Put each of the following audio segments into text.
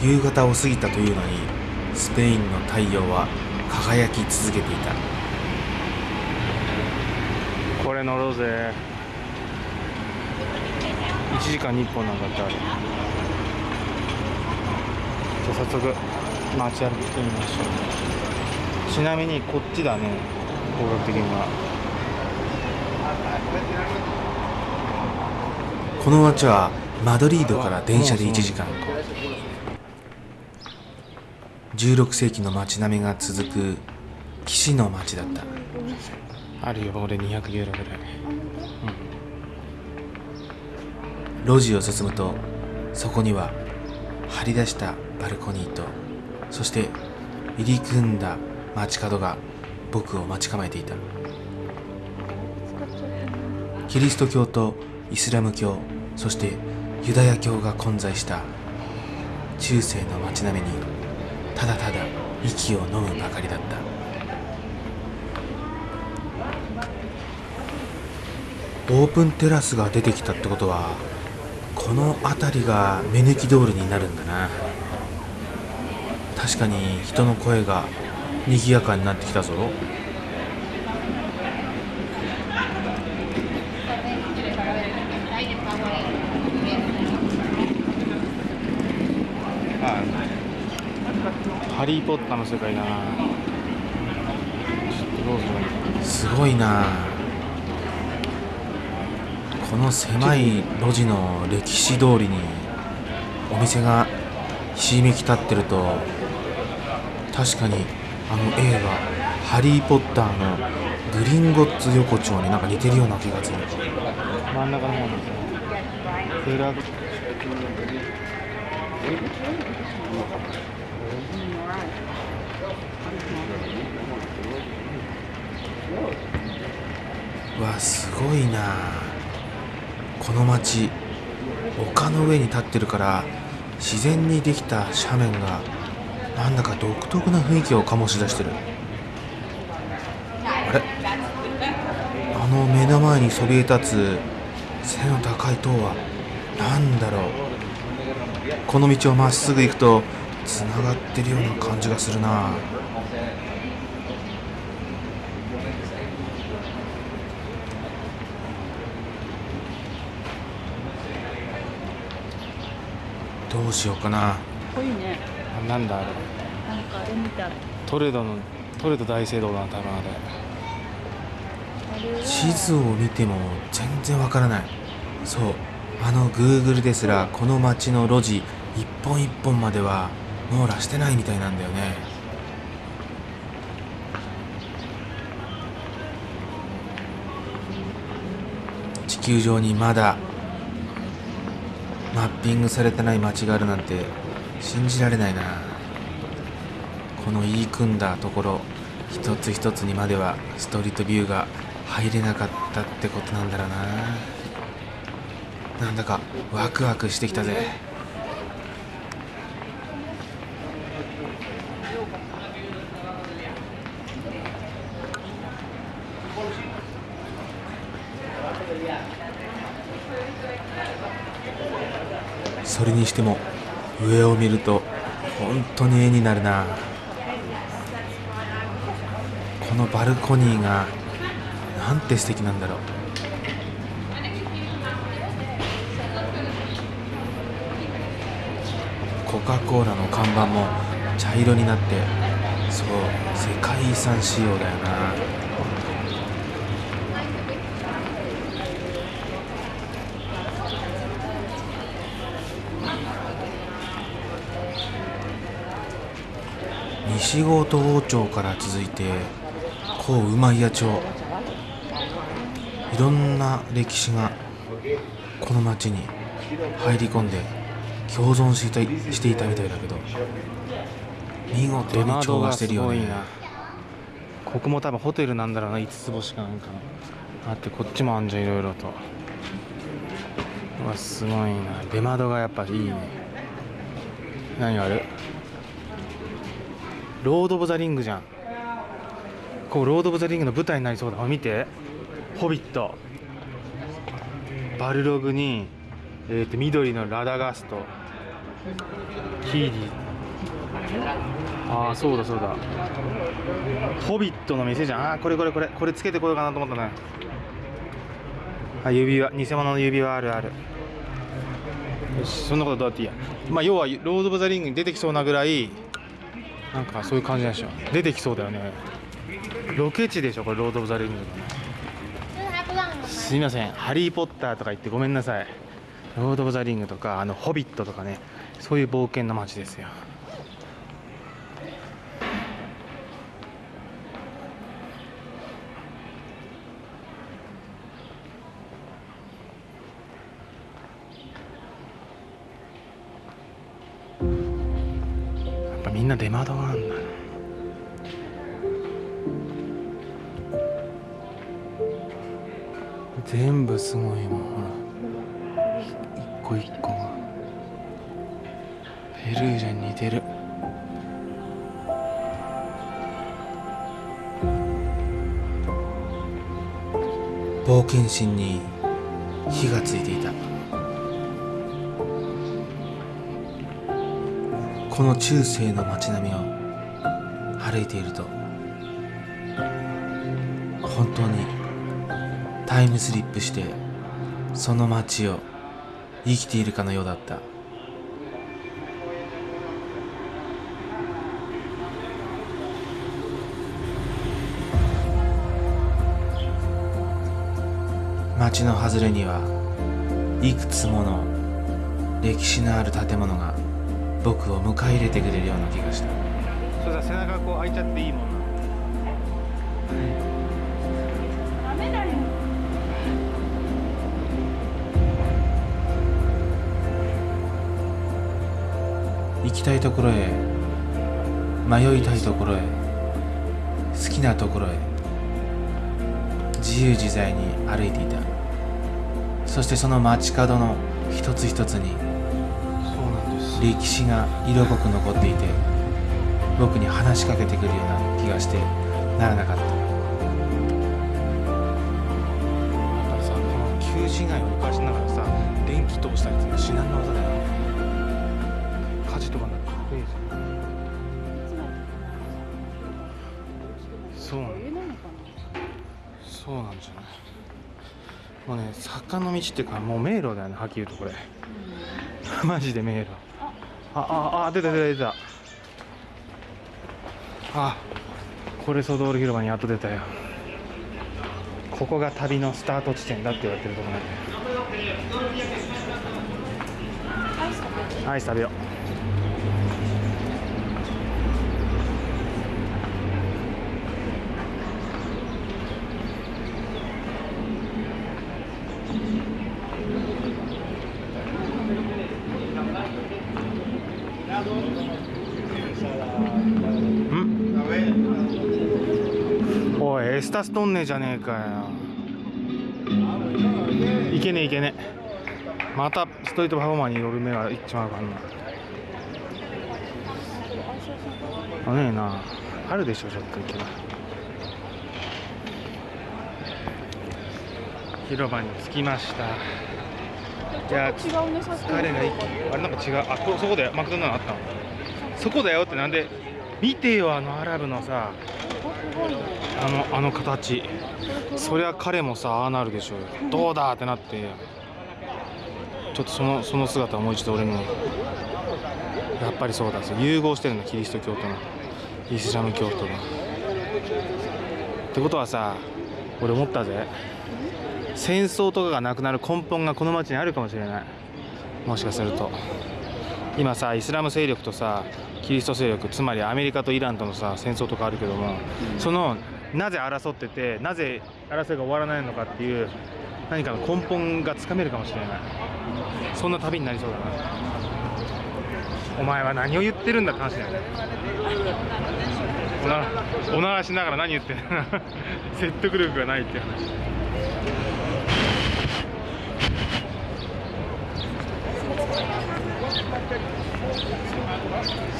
夕方を過ぎたというのにスペインの太陽は輝き続けていた。これ乗ろうぜ。1時間に1本なんだってあれじゃあ早速街歩きしてみましょう。ちなみにこっちだね。方角的には。この町はマドリードから電車で1時間16世紀の街並みが続く騎士の町だった。あるよ俺200ユーロぐらい。路地を進むとそこには張り出したバルコニーとそして入り組んだ街角が僕を待ち構えていた。キリスト教とイスラム教そしてユダヤ教が混在した中世の街並みにただただ息を飲むばかりだった。オープンテラスが出てきたってことはこの辺りが目抜き通りになるんだな。確かに人の声が賑やかになってきたぞあハリー・ポッターの世界だな。ちょっとどうするすごいな。この狭い路地の歴史通りにお店がひしめき立ってると確かにあの映画「ハリー・ポッター」のグリンゴッツ横丁になんか似てるような気がする。真ん中の方ですねフラわすごいな。この町丘の上に立ってるから自然にできた斜面がなんだか独特な雰囲気を醸し出してる。あれ？あの目の前にそびえ立つ背の高い塔は何だろう。この道をまっすぐ行くとつながってるような感じがするな。どうしようかな。こいいね。あなんだあれ。なんかあれみたい。トレドのトレド大聖堂だな多分あれ。地図を見ても全然わからない。そう。あの Google ですらこの街の路地一本一本までは網羅してないみたいなんだよね。地球上にまだマッピングされてない街があるなんて信じられないな。この言い組んだところ一つ一つにまではストリートビューが入れなかったってことなんだろうな。なんだかワクワクしてきたぜそれにしても上を見ると本当に絵になるな。このバルコニーがなんて素敵なんだろう。コカ・コーラの看板も茶色になってそう世界遺産仕様だよな。西郷と王町から続いて甲馬屋町。いろんな歴史がこの町に入り込んで共存していたしていたみたいだけど見事に調和してるよね。ここも多分ホテルなんだろうな5つ星かな。んかのあってこっちもあんじゃんいろいろと。うわすごいな。出窓がやっぱいいね。何がある？ロード・オブ・ザ・リングじゃん。こうロード・オブ・ザ・リングの舞台になりそうだ。あ見て。ホビット。バルログに、えー、と緑のラダガスト。キーディああそうだそうだ。ホビットの店じゃん。ああこれこれこれこれつけてこようかなと思ったねあ指輪。偽物の指輪あるある。よしそんなことどうやっていいや。まあ要はロード・オブ・ザ・リングに出てきそうなぐらいなんかそういう感じなんでしょ出てきそうだよね。ロケ地でしょこれロード・オブ・ザ・リング。のすいません「ハリー・ポッター」とか言ってごめんなさい。ロード・オブ・ザ・リングとかあの「ホビット」とかね。そういう冒険の街ですよ。やっみんな出窓があんだ全部すごいもんほら。一個一個が。ペルージャに似てる。冒険心に火がついていた。この中世の街並みを歩いていると本当にタイムスリップしてその街を生きているかのようだった。街の外れにはいくつもの歴史のある建物が僕を迎え入れてくれるような気がした。それさ背中こう開いちゃっていいもんな。ダメだよ行きたいところへ迷いたいところへ好きなところへ自由自在に歩いていた。そしてその街角の一つ一つに歴史が色濃く残っていて僕に話しかけてくるような気がしてならなかった。やっぱりさこの旧市街を浮かしながらさ電気通したりって至難の技だよ火事とかなってかっこいいじゃんそうなんそうなんじゃない。もうね坂の道っていうかもう迷路だよねはっきり言うとこれ。マジで迷路。あああ出た出た出た。あこれソドール広場にやっと出たよ。ここが旅のスタート地点だって言われてるとこなんでアイス食べよう。ん。おいエスタストンネじゃねえかよ。いけねえいけねえ。またストリートパフォーマーによる目がいっちまうかんな。あねえな。あるでしょちょっと行けば。広場に着きました。いやなちょっと違うねさっきの。疲れが一気にあれなんか違う。あこそこだよ。マクドナルドあったの。そこだよってなんで見てよあのアラブのさあのあの形。そりゃ彼もさああなるでしょうよ。どうだってなってちょっとそのその姿をもう一度俺にも。やっぱりそうだ融合してるんだキリスト教との。イスラム教徒がってことはさ俺思ったぜ。戦争とかがなくなる根本がこの町にあるかもしれない。もしかすると。今さイスラム勢力とさキリスト勢力つまりアメリカとイランとのさ戦争とかあるけども、そのなぜ争っててなぜ争いが終わらないのかっていう何かの根本がつかめるかもしれない。そんな旅になりそうだな。お前は何を言ってるんだって話だよねおならしながら何言ってんの？説得力がないっていう話。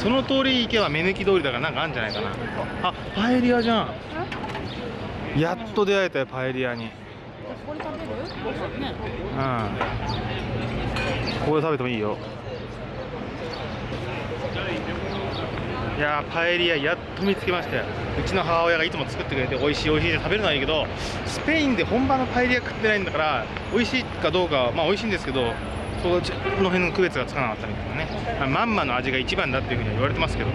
その通り行けば目抜き通りだからなんかあるんじゃないかな。あパエリアじゃん。やっと出会えたよパエリアに。これ食べる？ご飯ねうん。ここで食べてもいいよいやパエリアやっと見つけましたようちの母親がいつも作ってくれて美味しい美味しいって食べるのはいいけどスペインで本場のパエリア食ってないんだから美味しいかどうかはまあ美味しいんですけどその辺の区別がつかなかったみたいなね、まあまんまの味が一番だっていうふうには言われてますけど。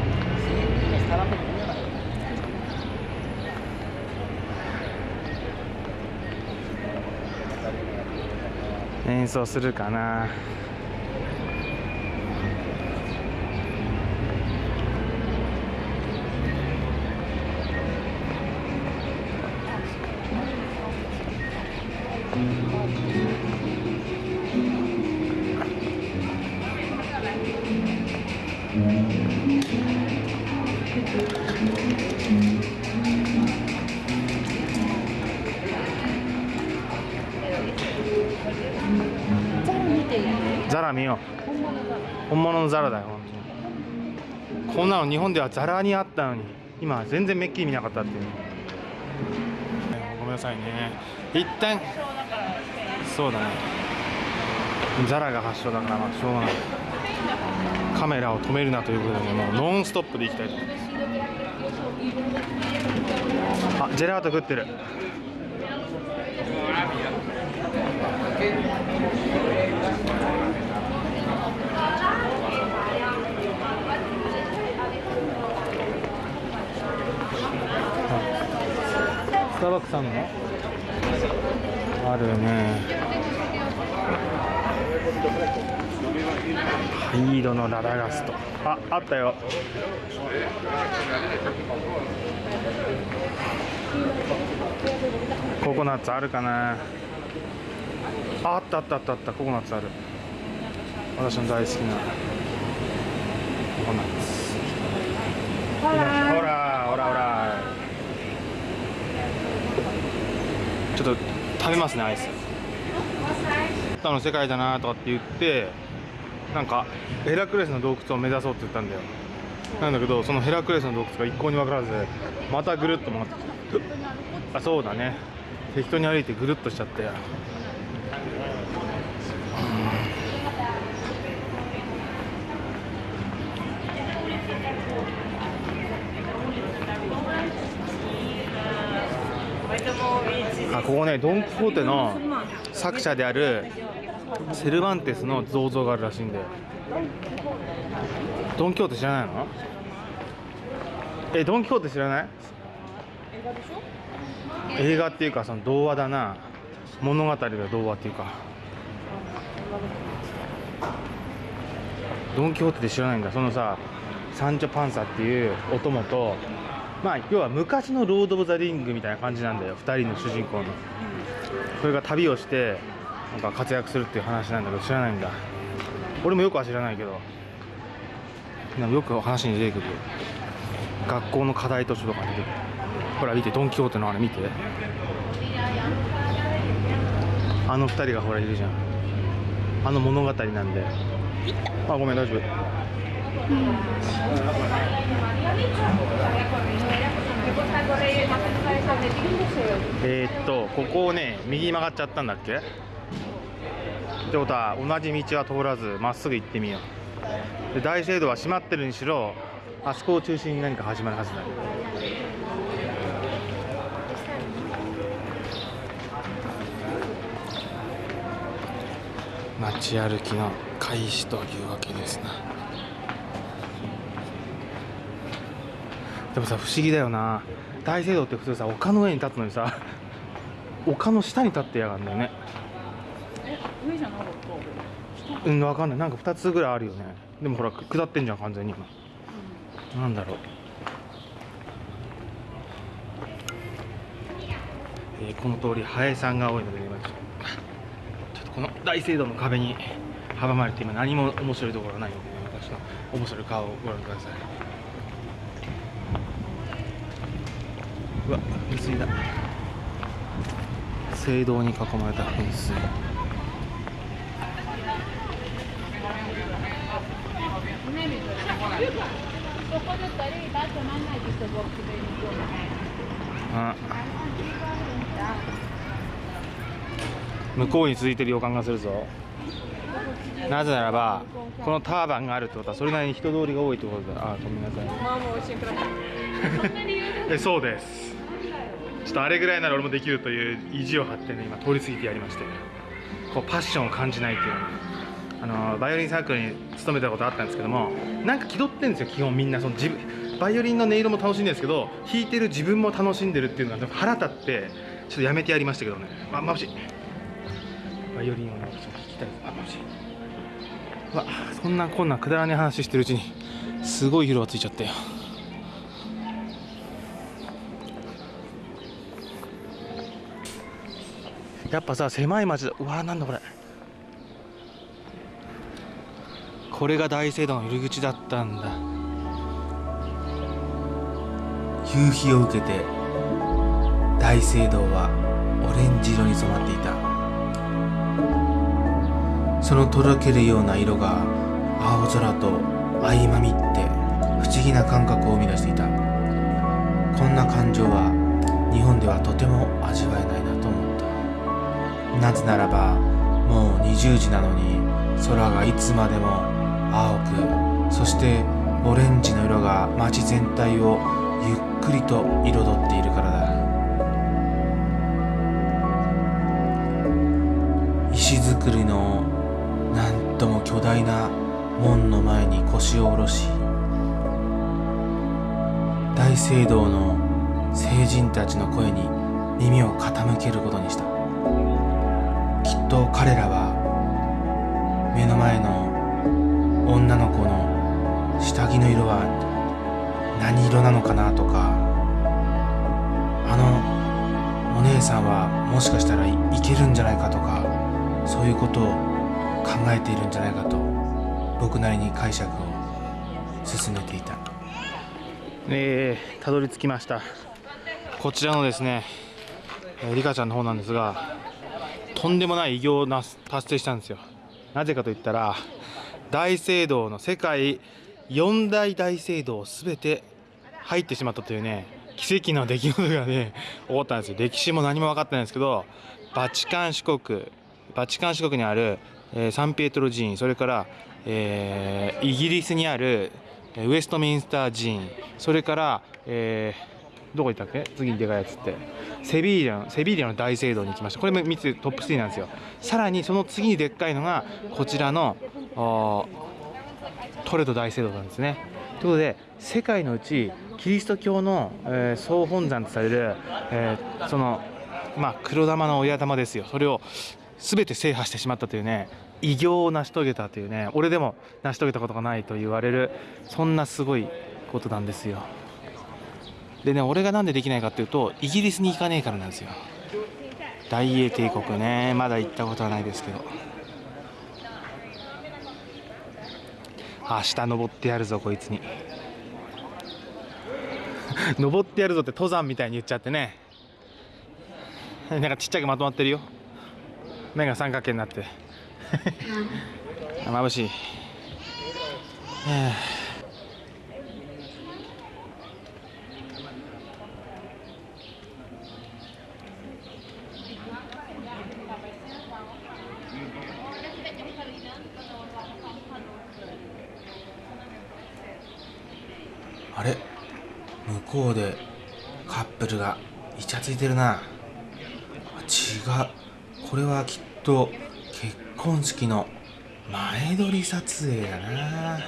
演奏するかな。ザラ見よう本物のザラだよ。本当にこんなの日本ではザラにあったのに。今は全然めっきり見なかったっていう。ごめんなさいね。一旦そうだね。ザラが発祥だからまあしょうがない。カメラを止めるなということでもうノンストップでいきたいと。思いますあジェラート食ってる。スターバックスあんの？あるね。灰色のララガストああったよ。ココナッツあるかな？ああったあったあったあった。ココナッツある。私の大好きなココナッツ。ほら。ほらほらちょっと食べますねアイス。他の世界だなとかって言ってなんかヘラクレスの洞窟を目指そうって言ったんだよ。なんだけどそのヘラクレスの洞窟が一向に分からずまたぐるっと回ってきたあそうだね。適当に歩いてぐるっとしちゃって。あここねドン・キホーテの作者であるセルバンテスの銅像があるらしいんで。ドン・キホーテ知らないの？えドン・キホーテ知らない？映画っていうかその童話だな。物語だ童話っていうか。ドン・キホーテで知らないんだ。そのさサンチョ・パンサっていうお供とまあ要は昔のロード・オブ・ザ・リングみたいな感じなんだよ。2人の主人公の。それが旅をしてなんか活躍するっていう話なんだけど知らないんだ。俺もよくは知らないけどなんかよく話に出てくる。学校の課題図書とかに出てくる。ほら見てドン・キホーテのあれ見て。あの2人がほらいるじゃん。あの物語なんで。あごめん大丈夫。えー、っとここをね右に曲がっちゃったんだっけ？ってことは同じ道は通らずまっすぐ行ってみよう。で大聖堂は閉まってるにしろあそこを中心に何か始まるはずだ。街歩きの開始というわけですな。でもさ不思議だよな。大聖堂って普通さ丘の上に立つのにさ 丘の下に立ってやがるんだよね。上じゃなかった。うん分かんない。なんか2つぐらいあるよね。でもほら下ってんじゃん完全に今。なんだろう。えーこの通りハエさんが多いので今ちょっとこの大聖堂の壁に阻まれて今何も面白いところがないので、ね、私の面白い顔をご覧ください。うわ噴水だ。聖堂に囲まれた噴水。あ向こうに続いてる予感がするぞ。なぜならばこのターバンがあるってことはそれなりに人通りが多いってことだ。あごめんなさい。まあもう一緒にくださいえそうです。ちょっとあれぐらいなら俺もできるという意地を張ってね今通り過ぎてやりまして。こうパッションを感じないっていうのあのバイオリンサークルに勤めたことあったんですけどもなんか気取ってんですよ基本みんなその自分バイオリンの音色も楽しいんですけど弾いてる自分も楽しんでるっていうのが腹立ってちょっとやめてやりましたけどね。あ眩しい。バイオリンをねちょっと弾きたいあ眩しい。うわそんなこんなくだらねえ話してるうちにすごい色がついちゃったよ。やっぱさ狭い町だ。うわなんだこれ。これが大聖堂の入り口だったんだ。夕日を受けて大聖堂はオレンジ色に染まっていた。そのとろけるような色が青空と相まみって不思議な感覚を生み出していた。こんな感情は日本ではとても味わえないなと思った。なぜならばもう20時なのに空がいつまでも青くそしてオレンジの色が街全体をゆっくりと彩っているからだ。石造りのなんとも巨大な門の前に腰を下ろし大聖堂の聖人たちの声に耳を傾けることにした。きっと彼らは目の前の女の子の下着の色は何色なのかなとかあのお姉さんはもしかしたらいけるんじゃないかとかそういうことを考えているんじゃないかと僕なりに解釈を進めていた。えー、たどり着きました。こちらのですね、えー、リカちゃんの方なんですがとんでもない偉業を達成したんですよ。なぜかといったら大聖堂の世界四大大聖堂すべて入ってしまったというね奇跡の出来事がね起こったんですよ。歴史も何も分かってないんですけどバチカン四国バチカン四国にある、えーサンピエトロ寺院それから、えーイギリスにあるウェストミンスター寺院それから、えーどこ行ったっけ？次にでかいやつって。セビーリャのセビーリャの大聖堂に行きました。これも3つトップ3なんですよ。さらにその次にでっかいのがこちらのトレド大聖堂なんですね。ということで世界のうちキリスト教の、えー総本山とされる、えーそのまあ黒玉の親玉ですよ。それを全て制覇してしまったというね偉業を成し遂げたというね俺でも成し遂げたことがないと言われるそんなすごいことなんですよ。でね俺がなんでできないかっていうとイギリスに行かねえからなんですよ。大英帝国ねまだ行ったことはないですけど。明日登ってやるぞこいつに。登ってやるぞって登山みたいに言っちゃってね。なんかちっちゃくまとまってるよ。目が三角形になって。眩しい。はああれ向こうでカップルがイチャついてるな。違う。これはきっと結婚式の前撮り撮影だな。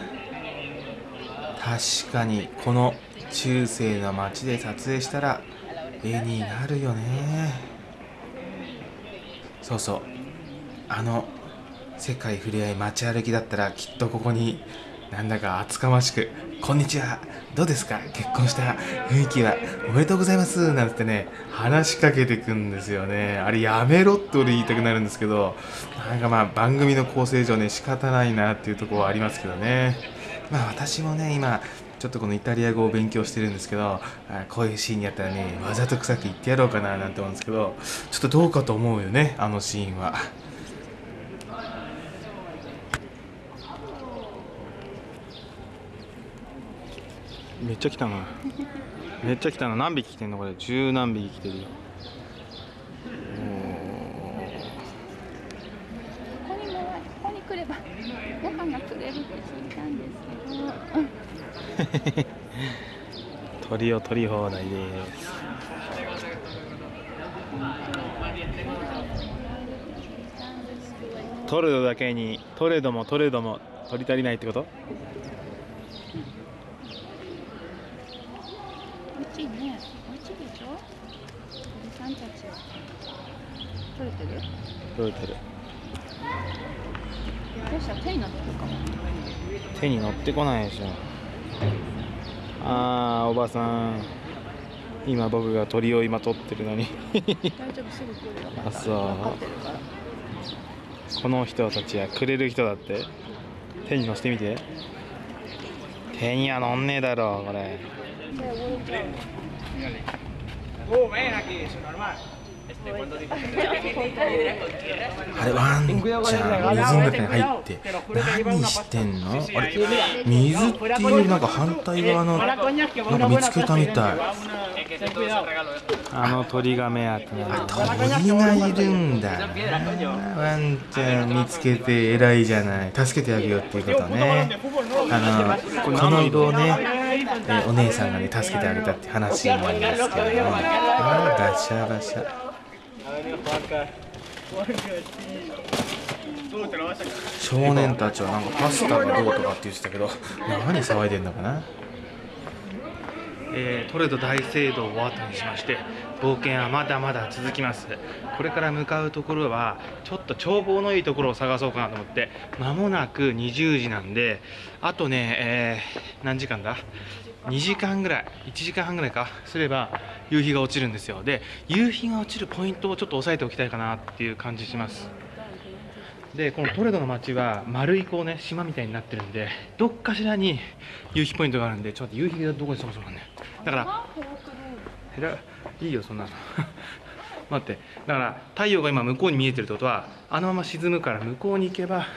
確かにこの中世の街で撮影したら絵になるよね。そうそう。あの世界ふれあい街歩きだったらきっとここになんだか厚かましく「こんにちは。どうですか？結婚した雰囲気は。おめでとうございます」なんてね話しかけてくんですよね。あれやめろって俺言いたくなるんですけど。なんかまあ番組の構成上ね仕方ないなっていうところはありますけどね。まあ私もね今ちょっとこのイタリア語を勉強してるんですけどこういうシーンやったらねわざと臭く言ってやろうかななんて思うんですけどちょっとどうかと思うよねあのシーンは。めっちゃ来たなめっちゃ来たな何匹来てんのこれ十何匹来てるよここにもここに来ればご飯がくれるって聞いたんですけど、鳥を取り放題ですトレドだけにトレドもトレドも取り足りないってこと美味しいね。美味しいでしょ鳥さんたち。取れてる？取れてる。どうした？ら手になってるかも。手に乗ってこないでしょ。あーおばさん。今僕が鳥を今取ってるのに。大丈夫、すぐ来るよ。また。あそう。分かってるから。この人たちやくれる人だって。手に乗せてみて。手には乗んねえだろこれ Uh. あれワンちゃん水の中に入って何してんのあれ水っていうなんか反対側のなんか見つけたみたいあの鳥が目当てなの鳥がいるんだワンちゃん見つけて偉いじゃない助けてあげようっていうことねあのこの色をねえお姉さんがね助けてあげたって話なんですけどねあーガシャガシャ少年たちはなんかパスタがどうとかって言ってたけど何騒いでんのかなえートレド大聖堂を後にしまして冒険はまだまだ続きます。これから向かうところはちょっと眺望のいいところを探そうかなと思って間もなく20時なんであとね、えー何時間だ？2時間ぐらい1時間半ぐらいかすれば夕日が落ちるんですよ。で夕日が落ちるポイントをちょっと押さえておきたいかなっていう感じします。でこのトレドの街は丸いこうね島みたいになってるんでどっかしらに夕日ポイントがあるんでちょっと夕日がどこにそもそもあんねんだからえらいいよそんなの。待ってだから太陽が今向こうに見えてるってことはあのまま沈むから向こうに行けば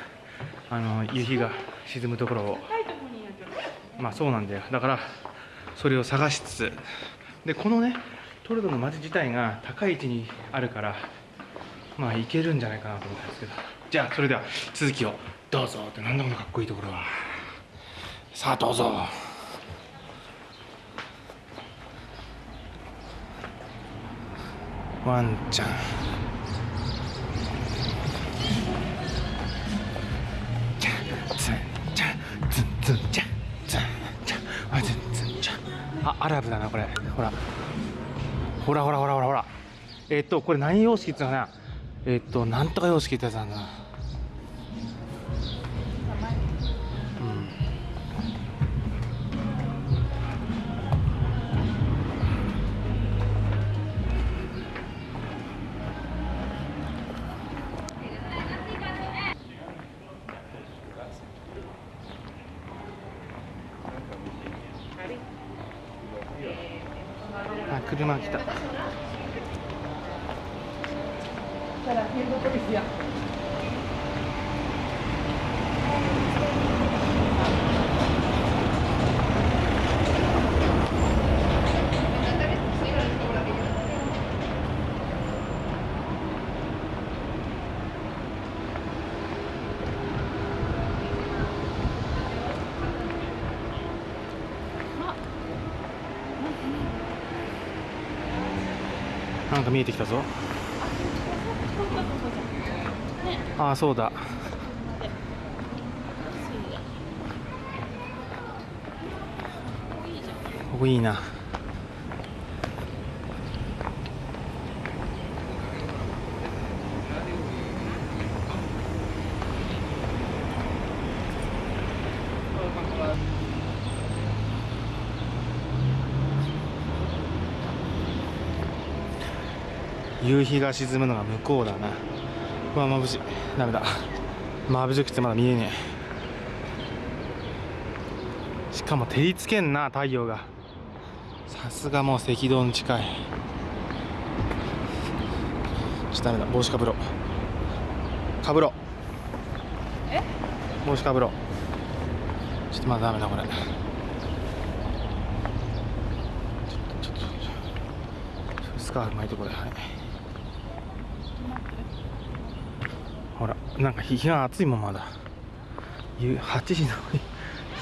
あの夕日が沈むところをまあそうなんだよ。だからそれを探しつつ。でこのねトレドの街自体が高い位置にあるからまあ行けるんじゃないかなと思ったんですけど。じゃあそれでは続きを。どうぞ。ってなんだこのかっこいいところはさあどうぞ。ワンちゃん。あアラブだなこれ。ほら。ほらほらほらほらほら。えっとこれ何様式っていうのかな。えっとなんとか様式ってやつなんだな。車来た。か見えてきたぞ。ああそうだ。ここいいな夕日が沈むのが向こうだな。うわ眩しい。ダメだ。眩しくてまだ見えねえ。しかも照りつけんな太陽が。さすがもう赤道に近い。ちょっとダメだ。帽子かぶろう。かぶろう。え？帽子かぶろう。ちょっとまだダメだこれ。ちょっとちょっとちょっと。スカーフ巻いてこれ。はいほらなんか日が暑いもんまだ。8時の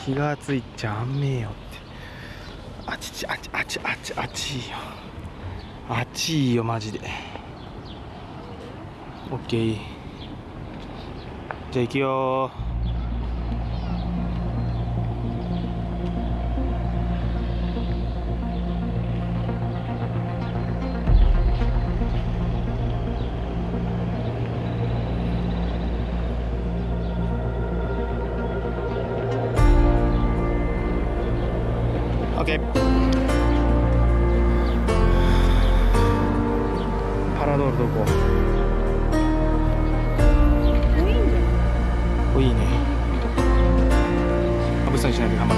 日。が暑いっちゃんめえよって。あちちあちあちあちあちいよ。あちいよマジで。OK じゃあ行くよウィ